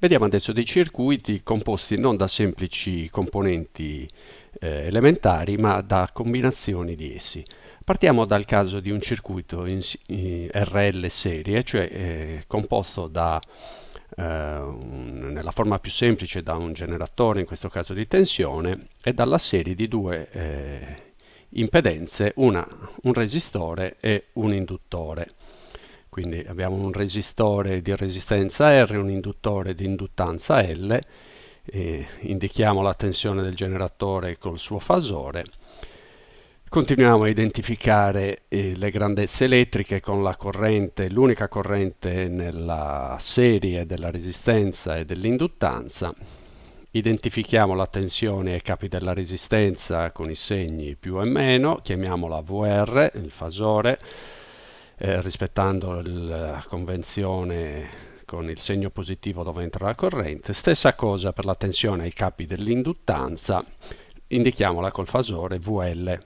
Vediamo adesso dei circuiti composti non da semplici componenti eh, elementari, ma da combinazioni di essi. Partiamo dal caso di un circuito in, in RL serie, cioè eh, composto da, eh, un, nella forma più semplice da un generatore, in questo caso di tensione, e dalla serie di due eh, impedenze, una, un resistore e un induttore. Quindi abbiamo un resistore di resistenza R, un induttore di induttanza L, indichiamo la tensione del generatore col suo fasore. Continuiamo a identificare eh, le grandezze elettriche con la corrente, l'unica corrente nella serie della resistenza e dell'induttanza. Identifichiamo la tensione ai capi della resistenza con i segni più e meno, chiamiamola VR, il fasore, eh, rispettando la convenzione con il segno positivo dove entra la corrente. Stessa cosa per la tensione ai capi dell'induttanza, indichiamola col fasore VL.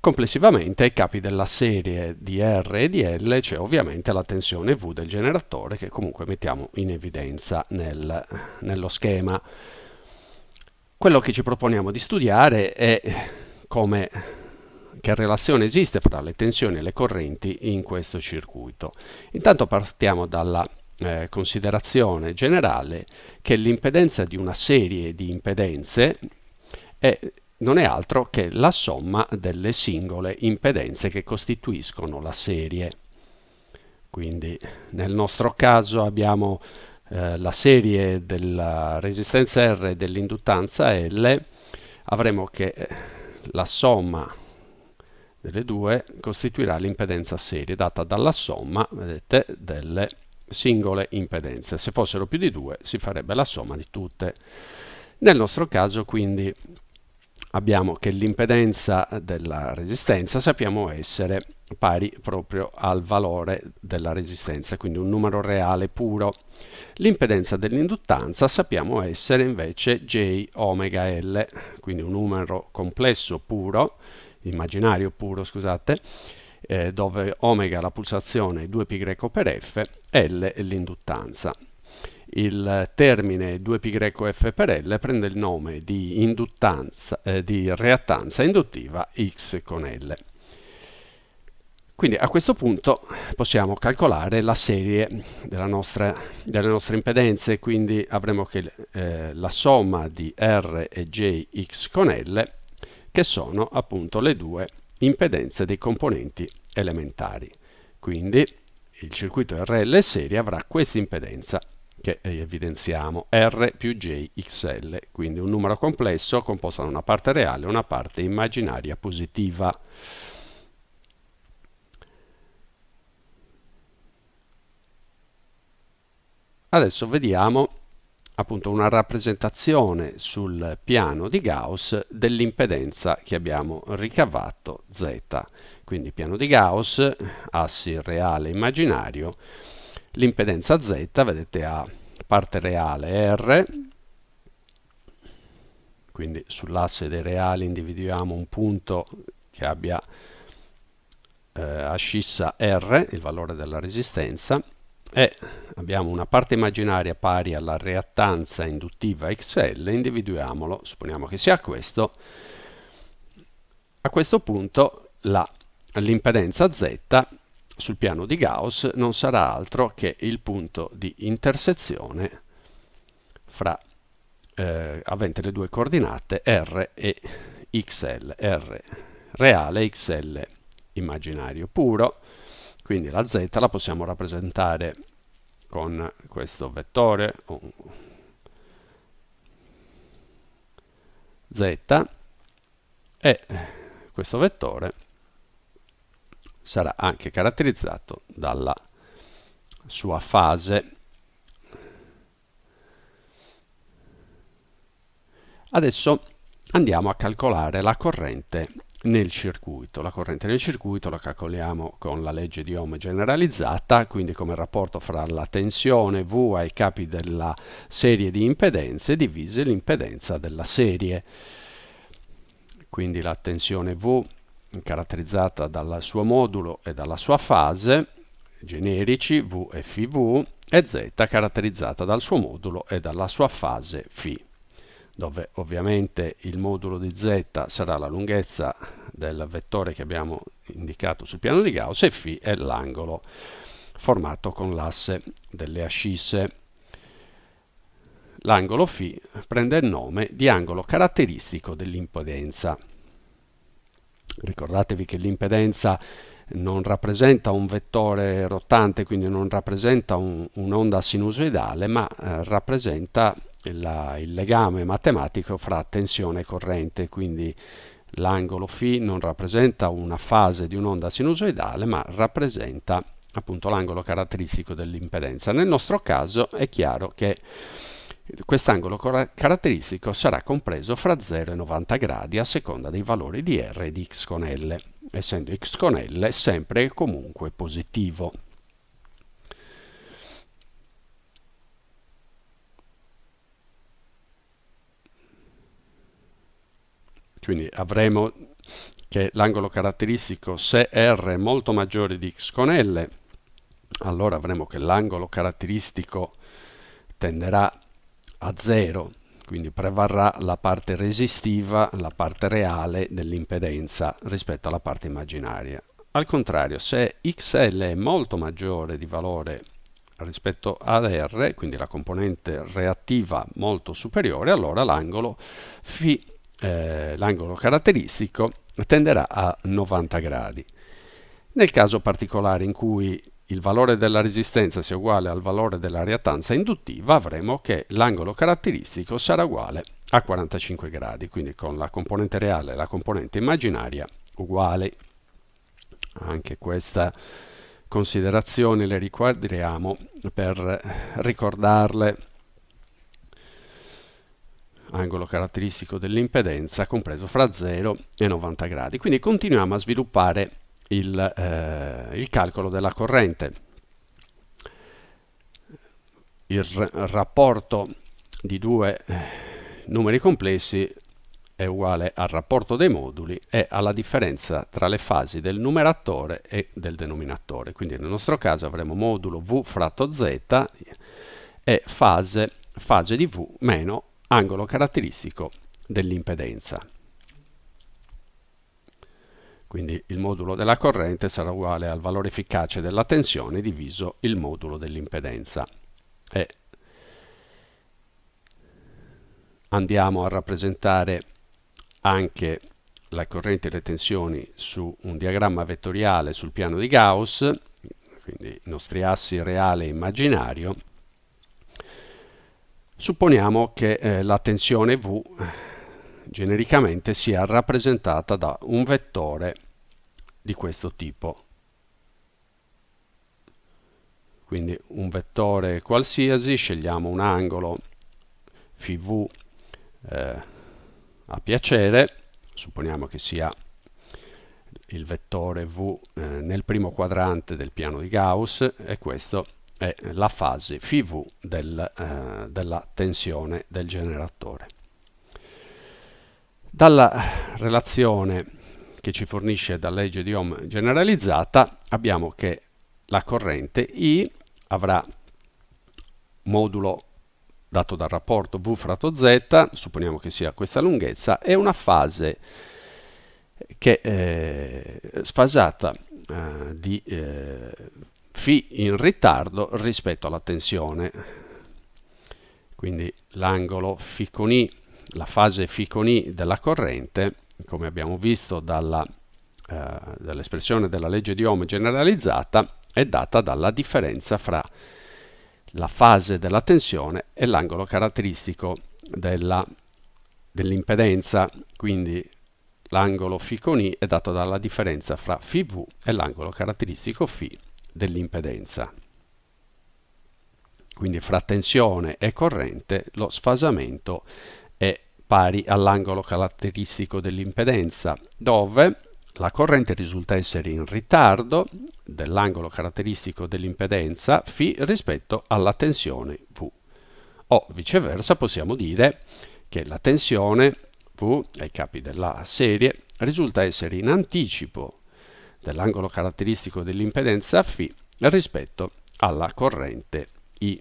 Complessivamente ai capi della serie di R e di L c'è ovviamente la tensione V del generatore che comunque mettiamo in evidenza nel, nello schema. Quello che ci proponiamo di studiare è come che relazione esiste fra le tensioni e le correnti in questo circuito. Intanto partiamo dalla eh, considerazione generale che l'impedenza di una serie di impedenze è, non è altro che la somma delle singole impedenze che costituiscono la serie. Quindi nel nostro caso abbiamo eh, la serie della resistenza R e dell'induttanza L, avremo che eh, la somma delle due costituirà l'impedenza serie data dalla somma vedete, delle singole impedenze. Se fossero più di due si farebbe la somma di tutte. Nel nostro caso quindi abbiamo che l'impedenza della resistenza sappiamo essere pari proprio al valore della resistenza, quindi un numero reale puro. L'impedenza dell'induttanza sappiamo essere invece J omega L, quindi un numero complesso puro immaginario puro, scusate, eh, dove omega la pulsazione 2π per f, L l'induttanza. Il termine 2πf per L prende il nome di, induttanza, eh, di reattanza induttiva X con L. Quindi a questo punto possiamo calcolare la serie nostra, delle nostre impedenze, quindi avremo che eh, la somma di R e J X con L che sono appunto le due impedenze dei componenti elementari. Quindi il circuito RL serie avrà questa impedenza che evidenziamo R più J XL, quindi un numero complesso composto da una parte reale e una parte immaginaria positiva. Adesso vediamo appunto una rappresentazione sul piano di Gauss dell'impedenza che abbiamo ricavato Z. Quindi piano di Gauss, assi reale immaginario, l'impedenza Z, vedete ha parte reale R, quindi sull'asse dei reali individuiamo un punto che abbia eh, ascissa R, il valore della resistenza, e abbiamo una parte immaginaria pari alla reattanza induttiva XL, individuiamolo, supponiamo che sia questo, a questo punto l'impedenza Z sul piano di Gauss non sarà altro che il punto di intersezione fra eh, avente le due coordinate R e XL, R reale XL immaginario puro, quindi la z la possiamo rappresentare con questo vettore z e questo vettore sarà anche caratterizzato dalla sua fase. Adesso andiamo a calcolare la corrente nel circuito. La corrente nel circuito la calcoliamo con la legge di Ohm generalizzata, quindi come rapporto fra la tensione V ai capi della serie di impedenze divise l'impedenza della serie. Quindi la tensione V caratterizzata dal suo modulo e dalla sua fase, generici V e FV, e Z caratterizzata dal suo modulo e dalla sua fase φ dove ovviamente il modulo di z sarà la lunghezza del vettore che abbiamo indicato sul piano di Gauss e φ è l'angolo formato con l'asse delle ascisse. L'angolo φ prende il nome di angolo caratteristico dell'impedenza. Ricordatevi che l'impedenza non rappresenta un vettore rotante, quindi non rappresenta un'onda un sinusoidale, ma eh, rappresenta la, il legame matematico fra tensione e corrente, quindi l'angolo φ non rappresenta una fase di un'onda sinusoidale, ma rappresenta appunto l'angolo caratteristico dell'impedenza. Nel nostro caso è chiaro che quest'angolo caratteristico sarà compreso fra 0 e 90 gradi a seconda dei valori di R e di x con L, essendo x con L sempre e comunque positivo. Quindi avremo che l'angolo caratteristico se R è molto maggiore di x con L, allora avremo che l'angolo caratteristico tenderà a 0, quindi prevarrà la parte resistiva, la parte reale dell'impedenza rispetto alla parte immaginaria. Al contrario, se XL è molto maggiore di valore rispetto ad R, quindi la componente reattiva molto superiore, allora l'angolo φ eh, l'angolo caratteristico tenderà a 90 gradi. Nel caso particolare in cui il valore della resistenza sia uguale al valore della reattanza induttiva, avremo che l'angolo caratteristico sarà uguale a 45 gradi, quindi con la componente reale e la componente immaginaria uguali. Anche questa considerazione le ricordiamo per ricordarle angolo caratteristico dell'impedenza compreso fra 0 e 90 gradi. Quindi continuiamo a sviluppare il, eh, il calcolo della corrente. Il rapporto di due eh, numeri complessi è uguale al rapporto dei moduli e alla differenza tra le fasi del numeratore e del denominatore. Quindi nel nostro caso avremo modulo V fratto Z e fase, fase di V meno angolo caratteristico dell'impedenza. Quindi il modulo della corrente sarà uguale al valore efficace della tensione diviso il modulo dell'impedenza. E andiamo a rappresentare anche la corrente e le tensioni su un diagramma vettoriale sul piano di Gauss, quindi i nostri assi reale e immaginario, Supponiamo che eh, la tensione V genericamente sia rappresentata da un vettore di questo tipo. Quindi un vettore qualsiasi, scegliamo un angolo φV eh, a piacere, supponiamo che sia il vettore V eh, nel primo quadrante del piano di Gauss e questo è la fase FV del, eh, della tensione del generatore. Dalla relazione che ci fornisce la legge di Ohm generalizzata abbiamo che la corrente I avrà modulo dato dal rapporto V fratto Z, supponiamo che sia questa lunghezza, e una fase che è sfasata eh, di eh, φ in ritardo rispetto alla tensione. Quindi l'angolo φ con I, la fase φ con I della corrente, come abbiamo visto dalla, eh, dall'espressione della legge di Ohm generalizzata, è data dalla differenza fra la fase della tensione e l'angolo caratteristico dell'impedenza, quindi l'angolo φ con I è dato dalla differenza fra φV e l'angolo caratteristico φ dell'impedenza. Quindi fra tensione e corrente lo sfasamento è pari all'angolo caratteristico dell'impedenza, dove la corrente risulta essere in ritardo dell'angolo caratteristico dell'impedenza φ rispetto alla tensione V. O viceversa possiamo dire che la tensione V ai capi della serie risulta essere in anticipo dell'angolo caratteristico dell'impedenza φ rispetto alla corrente I.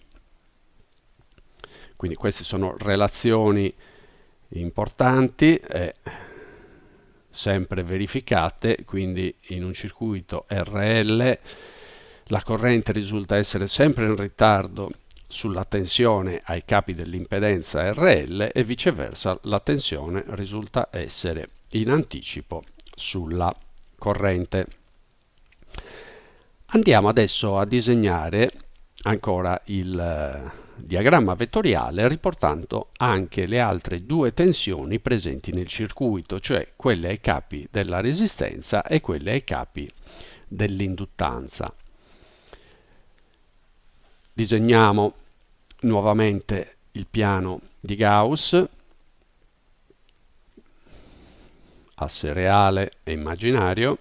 Quindi queste sono relazioni importanti e sempre verificate, quindi in un circuito RL la corrente risulta essere sempre in ritardo sulla tensione ai capi dell'impedenza RL e viceversa la tensione risulta essere in anticipo sulla corrente. Andiamo adesso a disegnare ancora il eh, diagramma vettoriale riportando anche le altre due tensioni presenti nel circuito, cioè quelle ai capi della resistenza e quelle ai capi dell'induttanza. Disegniamo nuovamente il piano di Gauss, asse reale e immaginario.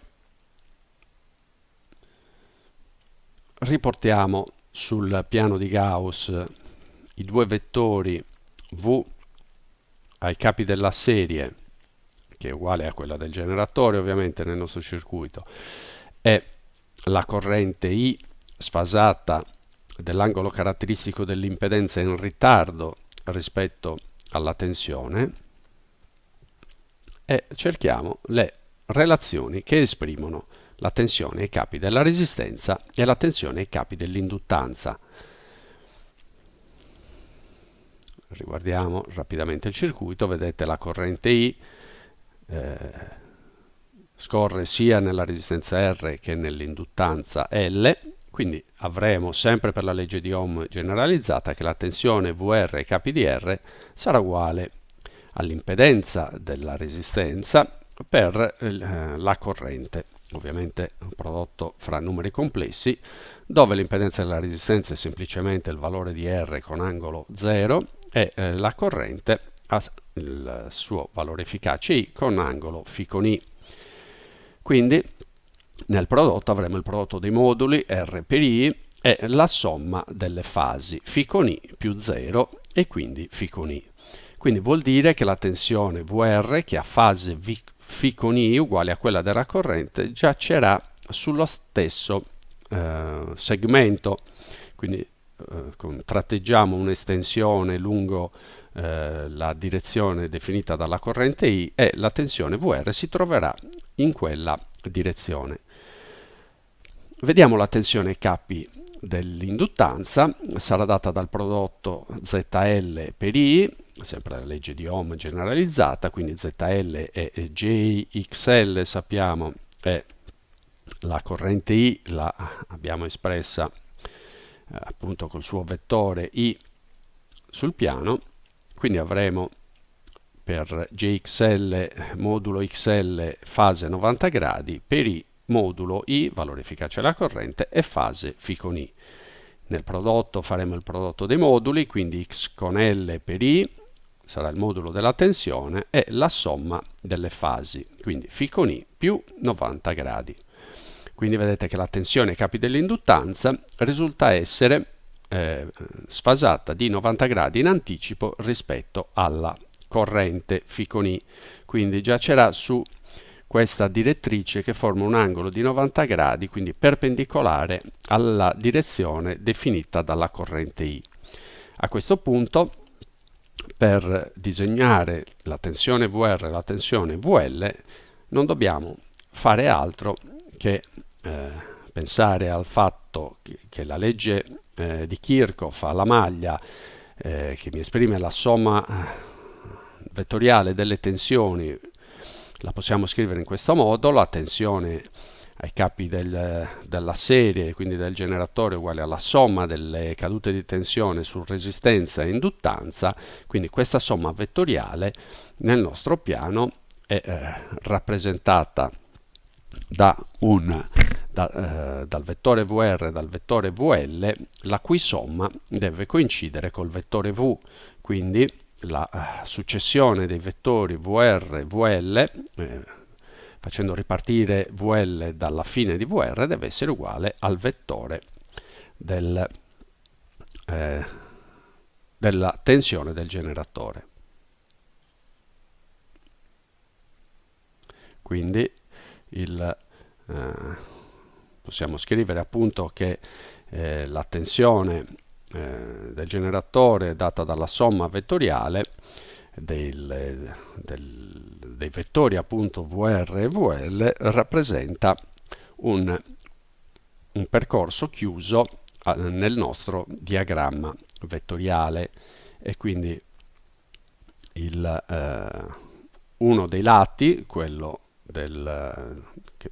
Riportiamo sul piano di Gauss i due vettori V ai capi della serie, che è uguale a quella del generatore ovviamente nel nostro circuito, e la corrente I sfasata dell'angolo caratteristico dell'impedenza in ritardo rispetto alla tensione e cerchiamo le relazioni che esprimono la tensione ai capi della resistenza e la tensione ai capi dell'induttanza. Riguardiamo rapidamente il circuito, vedete la corrente I eh, scorre sia nella resistenza R che nell'induttanza L quindi avremo sempre per la legge di Ohm generalizzata che la tensione VR ai capi di R sarà uguale all'impedenza della resistenza per eh, la corrente, ovviamente un prodotto fra numeri complessi, dove l'impedenza della resistenza è semplicemente il valore di R con angolo 0 e eh, la corrente ha il suo valore efficace I con angolo φ con I. Quindi nel prodotto avremo il prodotto dei moduli R per I e la somma delle fasi φ con I più 0 e quindi φ con I. Quindi vuol dire che la tensione VR che ha fase φ con I uguale a quella della corrente giacerà sullo stesso eh, segmento. Quindi eh, tratteggiamo un'estensione lungo eh, la direzione definita dalla corrente I e la tensione VR si troverà in quella direzione. Vediamo la tensione K dell'induttanza, sarà data dal prodotto ZL per I, sempre la legge di Ohm generalizzata, quindi ZL e JXL sappiamo è la corrente I, la abbiamo espressa eh, appunto col suo vettore I sul piano, quindi avremo per JXL modulo XL fase 90 gradi, per I modulo I, valore efficace della corrente, e fase φ con I. Nel prodotto faremo il prodotto dei moduli, quindi x con L per I sarà il modulo della tensione e la somma delle fasi, quindi φ con I più 90 gradi. Quindi vedete che la tensione ai capi dell'induttanza risulta essere eh, sfasata di 90 gradi in anticipo rispetto alla corrente φ con I. Quindi giacerà su questa direttrice che forma un angolo di 90 gradi, quindi perpendicolare alla direzione definita dalla corrente I. A questo punto, per disegnare la tensione VR e la tensione VL, non dobbiamo fare altro che eh, pensare al fatto che, che la legge eh, di Kirchhoff alla maglia eh, che mi esprime la somma eh, vettoriale delle tensioni la possiamo scrivere in questo modo, la tensione ai capi del, della serie, quindi del generatore, uguale alla somma delle cadute di tensione su resistenza e induttanza, quindi questa somma vettoriale nel nostro piano è eh, rappresentata da un, da, eh, dal vettore VR e dal vettore VL, la cui somma deve coincidere col vettore V, quindi la eh, successione dei vettori VR e VL, eh, facendo ripartire VL dalla fine di VR, deve essere uguale al vettore del, eh, della tensione del generatore. Quindi il, eh, possiamo scrivere appunto che eh, la tensione eh, del generatore data dalla somma vettoriale del, del, dei vettori appunto VR e VL rappresenta un, un percorso chiuso nel nostro diagramma vettoriale e quindi il, eh, uno dei lati, quello del,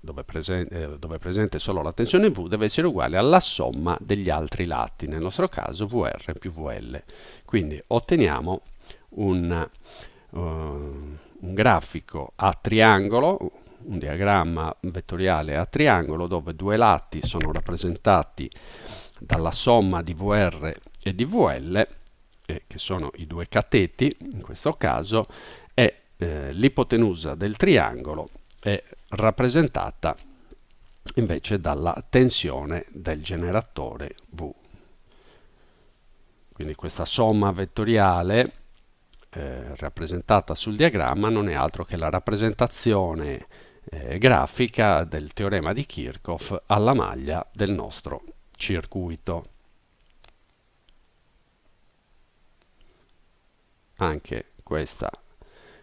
dove, presen eh, dove, è presente solo la tensione V, deve essere uguale alla somma degli altri lati, nel nostro caso VR più VL. Quindi otteniamo un, uh, un grafico a triangolo, un diagramma vettoriale a triangolo dove due lati sono rappresentati dalla somma di VR e di VL, eh, che sono i due cateti in questo caso, e eh, l'ipotenusa del triangolo è rappresentata invece dalla tensione del generatore V. Quindi questa somma vettoriale eh, rappresentata sul diagramma non è altro che la rappresentazione eh, grafica del teorema di Kirchhoff alla maglia del nostro circuito. Anche questa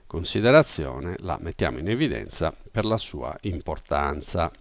considerazione la mettiamo in evidenza per la sua importanza.